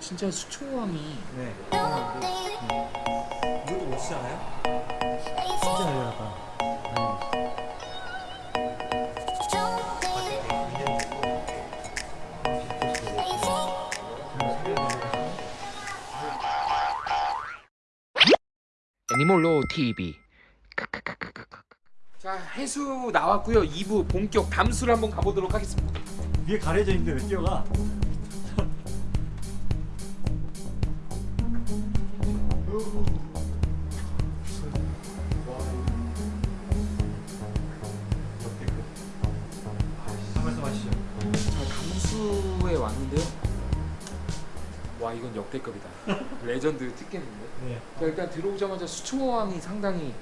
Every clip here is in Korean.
진짜 수초왕이 네. 대단한데 이것도 멋지잖아요? 진짜 잘 나갔다. 애니몰로 TV 자 해수 나왔고요 2부 본격 담수를 한번 가보도록 하겠습니다 위에 가려져 있는데 왜 뛰어가? 역대급이다. 레전드 티켓인데. 네. 자 일단 들어오자마자 수초왕이 상당히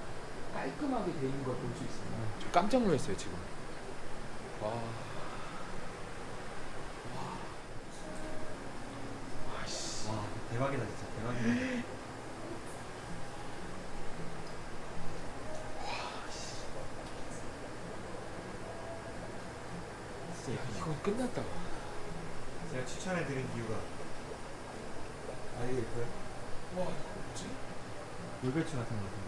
깔끔하게 돼 있는 걸 볼 수 있습니다. 저 깜짝 놀랐어요 지금. 와. 와씨. 와 대박이다 진짜. 대박이다. 진짜 예쁘다. 이건 끝났다. 제가 추천해드린 이유가 아 이거 예뻐요? 와 이거 뭐지? 물배추 같은 거 같은데?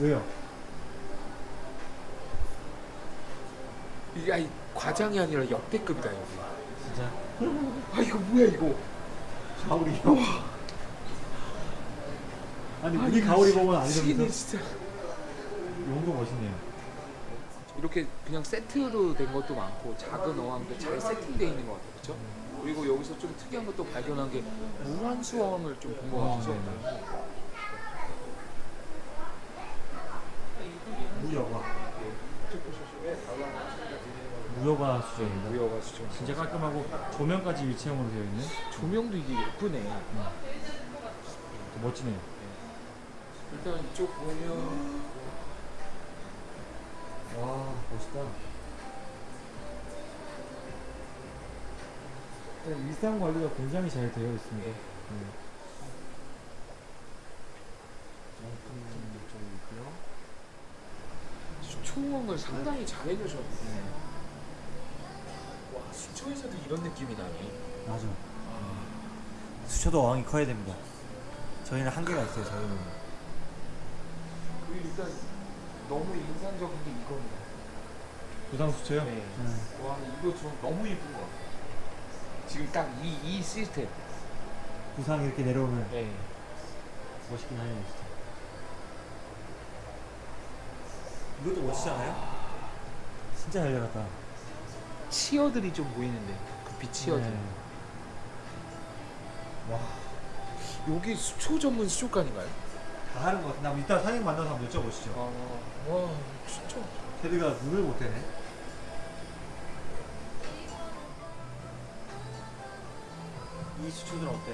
왜요? 이게 아니 과장이 아니라 역대급이다 여기 진짜? 아 이거 뭐야 이거 가오리요? 아니 우리 가오리 보면 안 되면서 진짜 용도 멋있네요 이렇게 그냥 세트로 된 것도 많고 작은 어항도 잘 세팅되어 있는 것 같아요. 그렇죠? 그리고 여기서 좀 특이한 것도 발견한 게 무한수 어항을 좀 본것 어, 같아서 네. 무여과 무여과 수조입니다 무여가 수죠 진짜 깔끔하고 조명까지 일체형으로 되어 있는 조명도 이게 예쁘네. 또 멋지네요. 일단 이쪽 보면 와 멋있다. 네, 일상 관리가 굉장히 잘 되어 있습니다. 네. 좀 있고요. 수초항을 상당히 잘 해주셨네. 와 수초에서도 이런 느낌이 나네. 맞아. 수초도 어항이 커야 됩니다. 저희는 한계가 있어요 저희는. 그리고 일단 너무 인상적인 게 이겁니다 부상 수초요? 네. 와 이거 저 너무 예쁜 것 같아요 지금 딱 이 이 시스템 부상 이렇게 내려오면 네. 멋있긴 하네요 진짜 이것도 멋지잖아요? 진짜 잘 나갔다 치어들이 좀 보이는데 그 빛치어들 네. 와 여기 수초 전문 수족관인가요? 다 하는 것 같은데 한번 이따 사장님 만나서 한번 여쭤보시죠. 아, 와 진짜. 테드가 눈을 못 떼네. 이 수초들은 어때?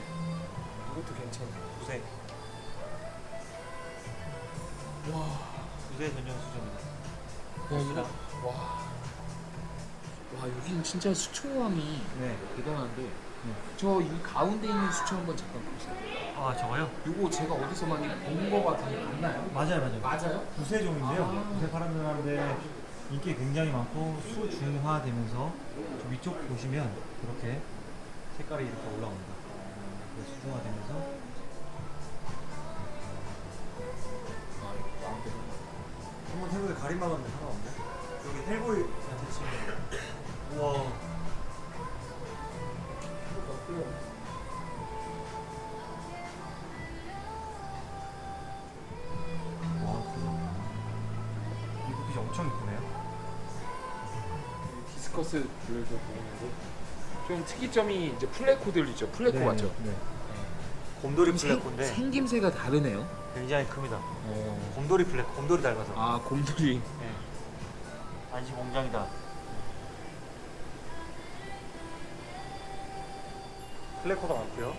이것도 괜찮네 구색 와, 구색 전용 수초입니다. 야 이거 와, 와 여긴 진짜 수초왕이 네. 대단한데. 저이 가운데 있는 수초 한번 잠깐 보세요. 아 저거요? 이거 제가 어디서 많이 본 거 같은데 맞나요? 맞아요 맞아요 맞아요? 구세종인데요 아. 구세 파란면하는데 인기 굉장히 많고 수중화 되면서 저 위쪽 보시면 이렇게 색깔이 이렇게 올라옵니다 그래서 수중화 되면서 아, 이거 가운데. 한번 해보게 가림막았는데 상관없네 여기 치면 우와 와 엄청 이쁘네요 discus류도 보이는데 좀 특이점이 이제 pleco들 있죠. pleco 맞죠? 네. 곰돌이 좀 생- pleco인데 생김새가 다르네요. 굉장히 큽니다 어. 곰돌이 pleco 곰돌이 닮아서 아 곰돌이. 네. 안시 공장이다 pleco가 많고요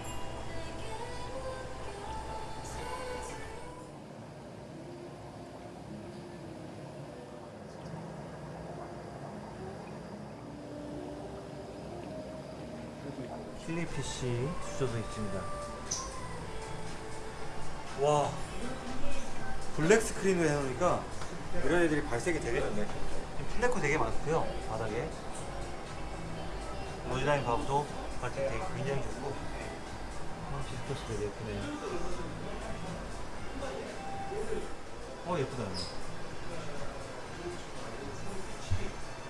killifish 수조도 있습니다 와 black screen으로 해놓으니까 이런 애들이 발색이 되게 좋네 pleco 되게 많고요 바닥에 디자인 봐도 바지 되게 굉장히 좋고 어, discus도 예쁘네요. 어 예쁘다.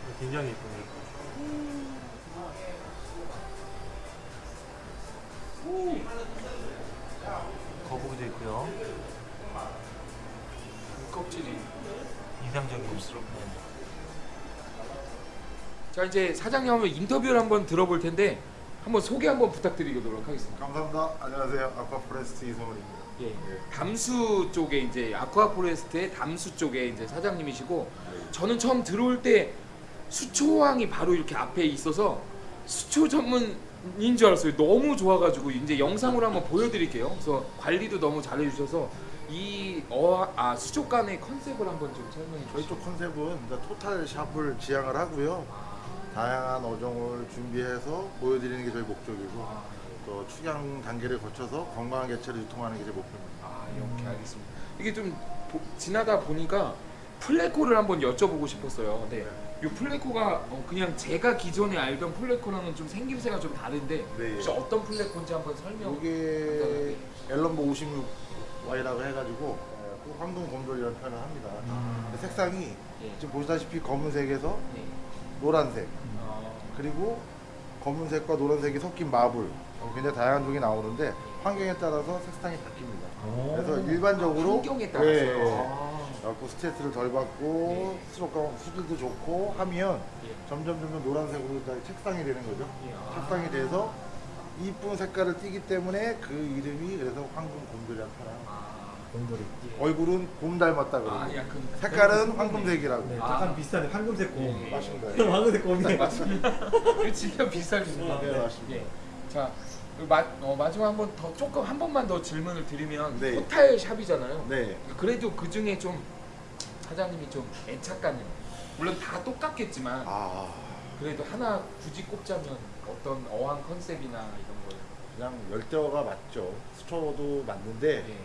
이거 굉장히 예쁘네요. 인상적인 네. 자 이제 사장님 한번 인터뷰를 한번 들어볼 텐데 한번 소개 한번 부탁드리도록 하겠습니다. 감사합니다. 안녕하세요. 아쿠아포레스트 이성훈입니다. 예. 담수 쪽에 이제 아쿠아포레스트의 담수 쪽에 이제 사장님이시고 저는 처음 들어올 때 수초왕이 바로 이렇게 앞에 있어서 수초 전문 인줄 알았어요. 너무 좋아가지고 이제 영상으로 한번 보여드릴게요. 그래서 관리도 너무 잘해주셔서 이 어, 아, 수초관의 컨셉을 한번 좀 설명해 저희 주시죠. 쪽 컨셉은 토탈 샵을 지향을 하고요. 다양한 어종을 준비해서 보여드리는 게 저희 목적이고 아, 또 축양 단계를 거쳐서 건강한 개체를 유통하는 게 제 목표입니다. 아, 이렇게 알겠습니다. 이게 좀 보- 지나다 보니까 플레코를 한번 여쭤보고 싶었어요. 네. 이 플레코가 어, 그냥 제가 기존에 알던 플레코랑은 좀 생김새가 좀 다른데 네. 혹시 어떤 플레코인지 한번 설명. 이게 앨럼보 56Y라고 해가지고 예, 황금 곰돌이라는 표현을 합니다. 음. 색상이 예. 지금 보시다시피 검은색에서 네. 노란색 어, 그리고 검은색과 노란색이 섞인 마블 어, 굉장히 다양한 종이 나오는데 환경에 따라서 색상이 바뀝니다. 오. 그래서 일반적으로 환경에 따라서. 예, 예. 아, 그래갖고 스트레스를 덜 받고 수족관 수질도 좋고 하면 예. 점점 점점 노란색으로 다 책상이 되는 거죠. 예. 아. 책상이 돼서 이쁜 색깔을 띠기 때문에 그 이름이 그래서 황금 곰돌이라는 표현. 아, 곰돌이. 예. 얼굴은 곰 닮았다 그러고 아, 약간 색깔은 황금색이라고. 네, 아. 약간 비슷하네. 황금색 곰. 예. 맞습니다. 황금색 곰이. 맞습니다. 진짜 비쌀입니다. 네, 맞습니다. 예. 자, 그리고 마, 어, 마지막 한 번 더 조금 한 번만 더 질문을 드리면 네. 토탈 샵이잖아요. 네. 그래도 그 중에 좀 사장님이 좀 애착가는 물론 다 똑같겠지만 아 그래도 하나 굳이 꼽자면 어떤 어항 컨셉이나 이런 거요. 그냥 열대어가 맞죠. 수초도 맞는데 예.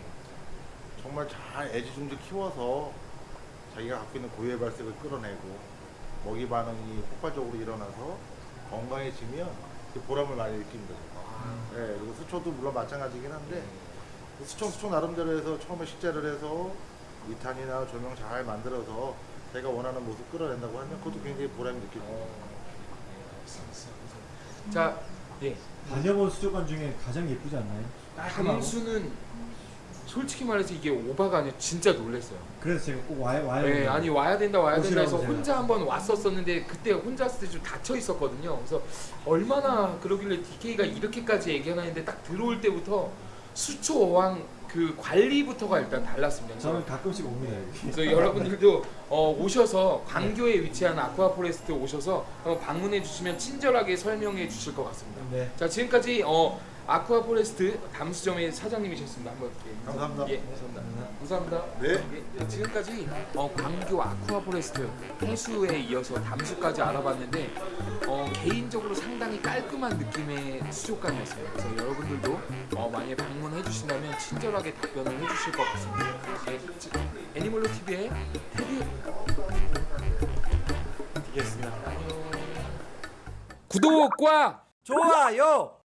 정말 잘 애지중지 키워서 자기가 갖고 있는 고유의 발색을 끌어내고 먹이 반응이 폭발적으로 일어나서 건강해지면 그 보람을 많이 느끼는 거죠. 아, 네, 그리고 수초도 물론 마찬가지긴 한데 네. 수초 수초 나름대로 해서 처음에 식재를 해서 이탄이나 조명 잘 만들어서 제가 원하는 모습 끌어낸다고 하면 그것도 굉장히 보람이 느껴져요. 어, 네. 자, 예. 다녀본 수족관 중에 가장 예쁘지 않나요? 담수는 솔직히 말해서 이게 오바가 아니라 진짜 놀랐어요. 그래서 제가 꼭 와야 와야. 네, 아니 와야 된다 와야 된다 해서. 혼자 한번 왔었었는데 그때 혼자 왔을 때 좀 닫혀 있었거든요. 그래서 얼마나 그러길래 DK가 이렇게까지 얘기하는데 딱 들어올 때부터 수초 어항 그 관리부터가 일단 달랐습니다. 저는 가끔씩 옵니다. 그래서 여러분들도 어, 오셔서 광교에 위치한 아쿠아포레스트 오셔서 한번 방문해 주시면 친절하게 설명해 주실 것 같습니다. 네. 자 지금까지 어, 아쿠아 포레스트 담수점의 사장님이셨습니다. 한번 예. 감사합니다. 예, 감사합니다. 감사합니다. 네. 예, 지금까지 어, 광교 아쿠아 포레스트 해수에 이어서 담수까지 알아봤는데 어, 개인적으로 상당히 깔끔한 느낌의 수족관이었어요. 그래서 여러분들도 어, 만약에 방문해 주신다면 친절하게 답변을 해 주실 것 같습니다. 예, 지- 애니멀로 TV의 테디 되겠습니다. 구독과 좋아요.